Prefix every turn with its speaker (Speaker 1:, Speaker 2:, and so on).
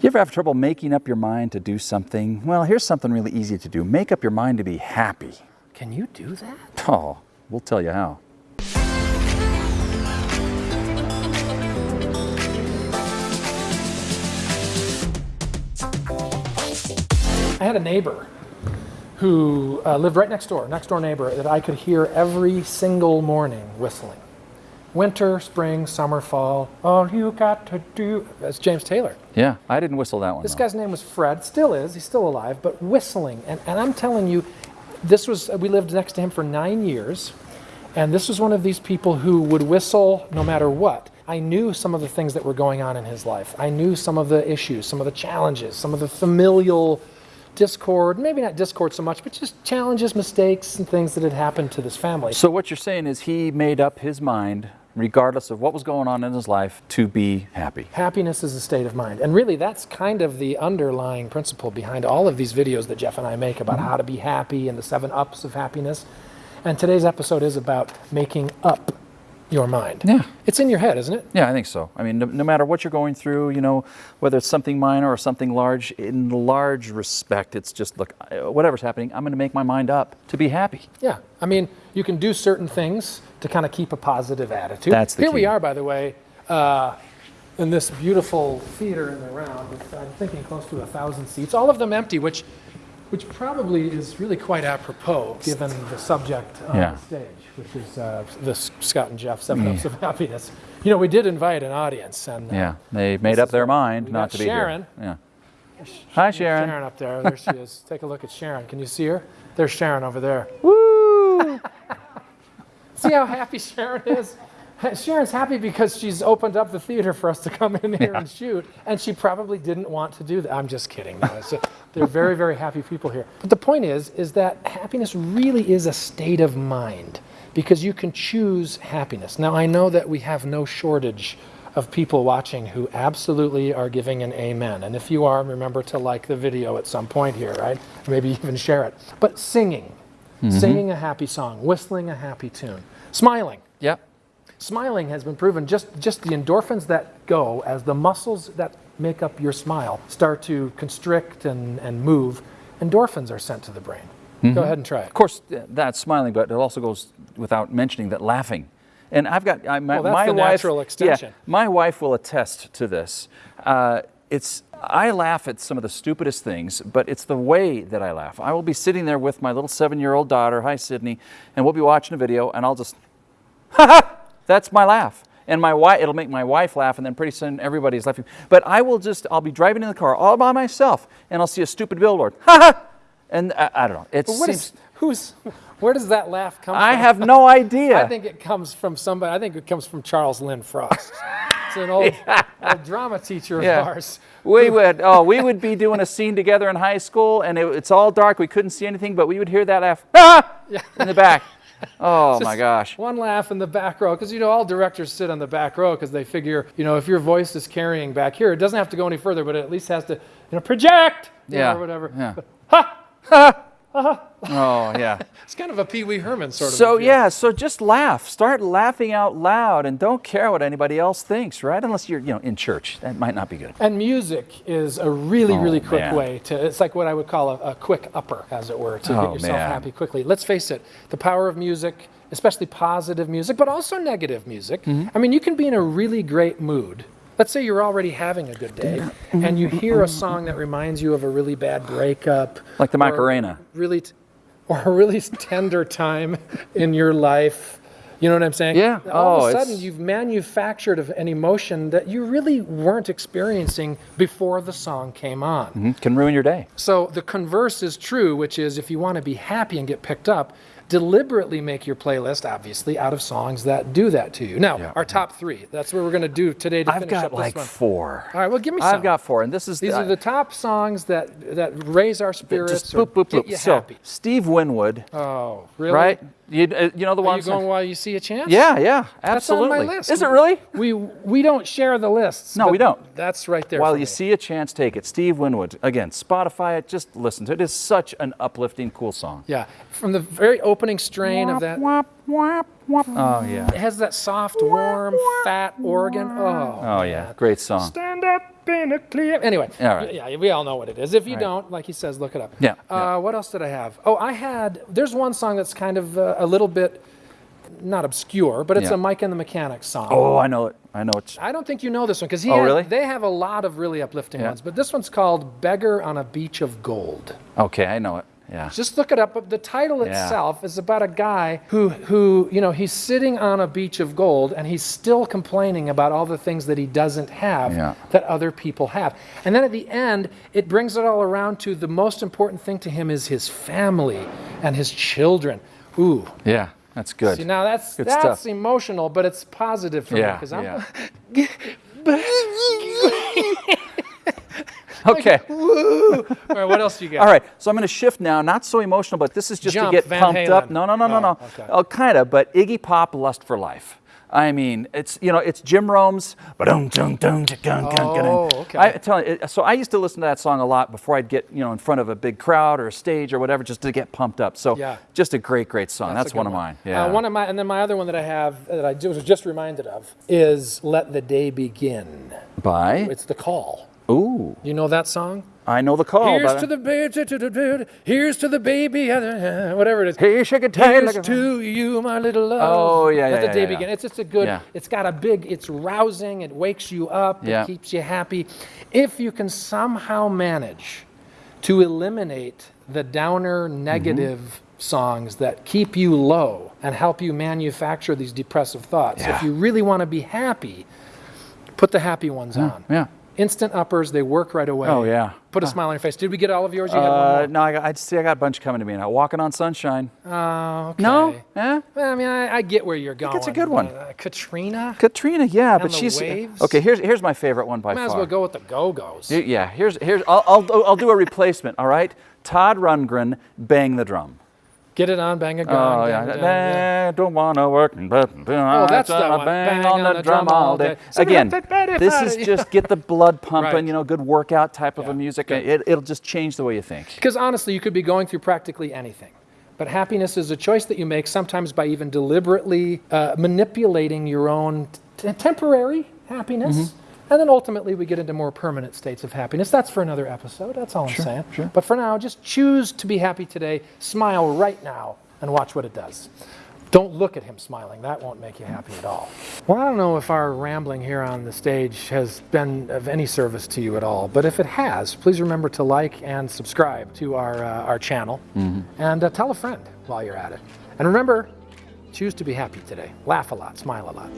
Speaker 1: You ever have trouble making up your mind to do something? Well, here's something really easy to do. Make up your mind to be happy.
Speaker 2: Can you do that?
Speaker 1: Oh, we'll tell you how.
Speaker 2: I had a neighbor who uh, lived right next door, next door neighbor, that I could hear every single morning whistling. Winter, spring, summer, fall, all you got to do. That's James Taylor.
Speaker 1: Yeah, I didn't whistle that one.
Speaker 2: This
Speaker 1: though.
Speaker 2: guy's name was Fred, still is, he's still alive, but whistling. And, and I'm telling you, this was, we lived next to him for nine years, and this was one of these people who would whistle no matter what. I knew some of the things that were going on in his life. I knew some of the issues, some of the challenges, some of the familial discord, maybe not discord so much, but just challenges, mistakes, and things that had happened to this family.
Speaker 1: So what you're saying is he made up his mind, regardless of what was going on in his life, to be happy.
Speaker 2: Happiness is a state of mind. And really, that's kind of the underlying principle behind all of these videos that Jeff and I make about mm-hmm. how to be happy and the seven ups of happiness. And today's episode is about making up your mind.
Speaker 1: Yeah.
Speaker 2: It's in your head, isn't it?
Speaker 1: Yeah, I think so. I mean, no, no, matter what you're going through, you know, whether it's something minor or something large, in large respect, it's just, look, whatever's happening, I'm going to make my mind up to be happy.
Speaker 2: Yeah. I mean, you can do certain things to kind of keep a positive attitude.
Speaker 1: That's the
Speaker 2: Here
Speaker 1: key.
Speaker 2: we are, by the way, uh, in this beautiful theater in the round with, I'm thinking, close to a thousand seats, all of them empty, which which probably is really quite apropos given the subject on
Speaker 1: Yeah.
Speaker 2: the stage, which is uh, the Scott and Jeff Seven Ups of Happiness. You know, we did invite an audience, and uh,
Speaker 1: Yeah, they made up their mind not
Speaker 2: got
Speaker 1: to be
Speaker 2: Sharon.
Speaker 1: here. Yeah. Hi, Sharon.
Speaker 2: Sharon up there. There she is. Take a look at Sharon. Can you see her? There's Sharon over there.
Speaker 1: Woo!
Speaker 2: See how happy Sharon is? Sharon's happy because she's opened up the theater for us to come in here
Speaker 1: Yeah.
Speaker 2: and shoot, and she probably didn't want to do that. I'm just kidding. No, they're very, very happy people here. But the point is, is that happiness really is a state of mind because you can choose happiness. Now, I know that we have no shortage of people watching who absolutely are giving an amen. And if you are, remember to like the video at some point here, right? Maybe even share it. But singing, mm-hmm. singing a happy song, whistling a happy tune, smiling.
Speaker 1: Yep.
Speaker 2: Smiling has been proven just, just the endorphins that go as the muscles that make up your smile start to constrict and, and move, endorphins are sent to the brain. Go ahead and try it.
Speaker 1: Of course, that's smiling, but it also goes without mentioning that laughing. And I've got I, my,
Speaker 2: Well, that's
Speaker 1: my
Speaker 2: the
Speaker 1: wife.
Speaker 2: natural extension.
Speaker 1: Yeah, my wife will attest to this. Uh, it's I laugh at some of the stupidest things, but it's the way that I laugh. I will be sitting there with my little seven-year-old daughter. Hi, Sydney, and we'll be watching a video, and I'll just, ha ha. That's my laugh. And my wife, it'll make my wife laugh, and then pretty soon everybody's laughing. But I will just, I'll be driving in the car all by myself, and I'll see a stupid billboard, ha ha. And I, I don't know. It
Speaker 2: what
Speaker 1: seems.
Speaker 2: is, who's, where does that laugh come
Speaker 1: I
Speaker 2: from?
Speaker 1: I have no idea.
Speaker 2: I think it comes from somebody, I think it comes from Charles Lynn Frost. It's an old, old drama teacher of
Speaker 1: Yeah.
Speaker 2: ours.
Speaker 1: we would, oh, we would be doing a scene together in high school, and it, it's all dark. We couldn't see anything, but we would hear that laugh ah! in the back. Oh my gosh.
Speaker 2: One laugh in the back row, because you know all directors sit on the back row because they figure, you know, if your voice is carrying back here, it doesn't have to go any further, but it at least has to, you know, project, you know,
Speaker 1: Yeah.
Speaker 2: or whatever.
Speaker 1: Yeah.
Speaker 2: Ha! Ha!
Speaker 1: Oh yeah.
Speaker 2: It's kind of a Pee Wee Herman sort of.
Speaker 1: So yeah, so just laugh. Start laughing out loud, and don't care what anybody else thinks, right? Unless you're, you know, in church. That might not be good.
Speaker 2: And music is a really,
Speaker 1: Oh,
Speaker 2: really quick
Speaker 1: man.
Speaker 2: way to, it's like what I would call a, a quick upper, as it were, to
Speaker 1: Oh,
Speaker 2: get yourself
Speaker 1: man.
Speaker 2: happy quickly. Let's face it, the power of music, especially positive music, but also negative music.
Speaker 1: Mm-hmm.
Speaker 2: I mean, you can be in a really great mood. Let's say you're already having a good day, and you hear a song that reminds you of a really bad breakup,
Speaker 1: Like the Macarena.
Speaker 2: really, t- or a really tender time in your life. You know what I'm saying?
Speaker 1: Yeah.
Speaker 2: All
Speaker 1: Oh,
Speaker 2: of a
Speaker 1: it's-
Speaker 2: sudden, you've manufactured an emotion that you really weren't experiencing before the song came on.
Speaker 1: Mhm. Can ruin your day.
Speaker 2: So the converse is true, which is if you want to be happy and get picked up, deliberately make your playlist, obviously, out of songs that do that to you. Now,
Speaker 1: Yeah.
Speaker 2: our top three. That's what we're going to do today to
Speaker 1: I've
Speaker 2: finish
Speaker 1: got
Speaker 2: up this
Speaker 1: like
Speaker 2: one.
Speaker 1: four.
Speaker 2: All right, well, give me some.
Speaker 1: I've got four, and this is
Speaker 2: These
Speaker 1: the,
Speaker 2: are the top songs that that raise our spirits
Speaker 1: just boop boop
Speaker 2: get
Speaker 1: boop. So
Speaker 2: happy.
Speaker 1: Steve Winwood,
Speaker 2: Oh, really?
Speaker 1: right? You, uh, you know the
Speaker 2: Are
Speaker 1: ones.
Speaker 2: you going while you see a chance?
Speaker 1: yeah, yeah, absolutely.
Speaker 2: That's on my list.
Speaker 1: Is it really?
Speaker 2: We we don't share the lists.
Speaker 1: No, we don't.
Speaker 2: That's right there.
Speaker 1: While you
Speaker 2: me.
Speaker 1: see a chance, take it. Steve Winwood. Again, Spotify it. Just listen to it. It is such an uplifting, cool song.
Speaker 2: Yeah, from the very opening strain of that.
Speaker 1: wop, whap, whap. Oh, yeah.
Speaker 2: It has that soft, warm, fat organ. Oh,
Speaker 1: Oh, yeah. Great song.
Speaker 2: Stand up in a clear. Anyway,
Speaker 1: All right.
Speaker 2: yeah, we all know what it is. If you
Speaker 1: Right.
Speaker 2: don't, like he says, look it up.
Speaker 1: Yeah,
Speaker 2: Uh,
Speaker 1: yeah.
Speaker 2: What else did I have? Oh, I had. There's one song that's kind of uh, a little bit, not obscure, but it's
Speaker 1: Yeah.
Speaker 2: a Mike and the Mechanics song.
Speaker 1: Oh, I know it. I know it.
Speaker 2: I don't think you know this one because he.
Speaker 1: Oh,
Speaker 2: had-
Speaker 1: really?
Speaker 2: They have a lot of really uplifting
Speaker 1: Yeah.
Speaker 2: ones, but this one's called "Beggar on a Beach of Gold."
Speaker 1: Okay, I know it. Yeah.
Speaker 2: Just look it up. But the title
Speaker 1: Yeah.
Speaker 2: itself is about a guy who, who, you know, he's sitting on a beach of gold and he's still complaining about all the things that he doesn't have
Speaker 1: Yeah.
Speaker 2: that other people have. And then at the end, it brings it all around to the most important thing to him is his family and his children. Ooh.
Speaker 1: Yeah, that's good.
Speaker 2: See, now that's
Speaker 1: Good
Speaker 2: that's
Speaker 1: stuff.
Speaker 2: emotional, but it's positive for me because I'm.
Speaker 1: yeah. Okay.
Speaker 2: All right, what else do you got?
Speaker 1: All right. So I'm going to shift now. Not so emotional, but this is just
Speaker 2: Jump,
Speaker 1: to get
Speaker 2: Van
Speaker 1: pumped up.
Speaker 2: Halen.
Speaker 1: No, no, no, no,
Speaker 2: Oh,
Speaker 1: no.
Speaker 2: okay.
Speaker 1: Oh, kind of. But Iggy Pop, Lust for Life. I mean, it's you know, it's Jim Rome's. Oh,
Speaker 2: okay.
Speaker 1: I tell you, so I used to listen to that song a lot before I'd get you know in front of a big crowd or a stage or whatever, just to get pumped up. So
Speaker 2: Yeah.
Speaker 1: just a great, great song. That's,
Speaker 2: good
Speaker 1: one of mine. Yeah.
Speaker 2: Uh, one of my, and then my other one that I have that I was just reminded of is "Let the Day Begin."
Speaker 1: By.
Speaker 2: It's the call.
Speaker 1: Ooh,
Speaker 2: You know that song?
Speaker 1: I know the call.
Speaker 2: Here's
Speaker 1: but-
Speaker 2: to the baby, here's to the baby, uh, whatever it is.
Speaker 1: Hey, shake it tight
Speaker 2: Here's
Speaker 1: like
Speaker 2: to you, my little love.
Speaker 1: Oh, yeah,
Speaker 2: Let
Speaker 1: yeah,
Speaker 2: the day
Speaker 1: yeah,
Speaker 2: begin.
Speaker 1: yeah.
Speaker 2: It's just a good.
Speaker 1: Yeah.
Speaker 2: It's got a big. It's rousing. It wakes you up.
Speaker 1: Yeah.
Speaker 2: It keeps you happy. If you can somehow manage to eliminate the downer,
Speaker 1: Mm-hmm.
Speaker 2: negative songs that keep you low and help you manufacture these depressive thoughts.
Speaker 1: Yeah.
Speaker 2: If you really want to be happy, put the happy ones on.
Speaker 1: yeah.
Speaker 2: Instant uppers, they work right away.
Speaker 1: Oh, yeah.
Speaker 2: Put a smile on your face. Did we get all of yours? You
Speaker 1: Uh, no, I, got, I see. I got a bunch coming to me now. Walking on sunshine.
Speaker 2: Oh, okay.
Speaker 1: No, eh?
Speaker 2: Well, I mean, I, I get where you're going.
Speaker 1: it's a good one.
Speaker 2: Uh, Katrina?
Speaker 1: Katrina, yeah, but
Speaker 2: the
Speaker 1: she's
Speaker 2: Waves?
Speaker 1: okay. Here's here's my favorite one by
Speaker 2: Might
Speaker 1: far.
Speaker 2: as well go with the Go Go's.
Speaker 1: Yeah, here's here's I'll, I'll I'll do a replacement. All right, Todd Rundgren, bang the drum.
Speaker 2: Get it on, bang a gong.
Speaker 1: Oh yeah,
Speaker 2: a dong, yeah.
Speaker 1: I don't wanna work, but oh,
Speaker 2: that's that one.
Speaker 1: Bang, on, the, drum all day.
Speaker 2: We
Speaker 1: Again,
Speaker 2: have to bet it
Speaker 1: this is just get the blood pumping.
Speaker 2: Right.
Speaker 1: You know, good workout type of
Speaker 2: Yeah,
Speaker 1: a music. It, it'll just change the way you think.
Speaker 2: Because honestly, you could be going through practically anything. But happiness is a choice that you make sometimes by even deliberately uh, manipulating your own t- temporary happiness.
Speaker 1: Mm-hmm.
Speaker 2: And then ultimately, we get into more permanent states of happiness. That's for another episode. That's all I'm saying.
Speaker 1: sure.
Speaker 2: But for now, just choose to be happy today. Smile right now and watch what it does. Don't look at him smiling. That won't make you happy at all. Well, I don't know if our rambling here on the stage has been of any service to you at all, but if it has, please remember to like and subscribe to our, uh, our channel and uh, tell a friend while you're at it. And remember, choose to be happy today. Laugh a lot, smile a lot.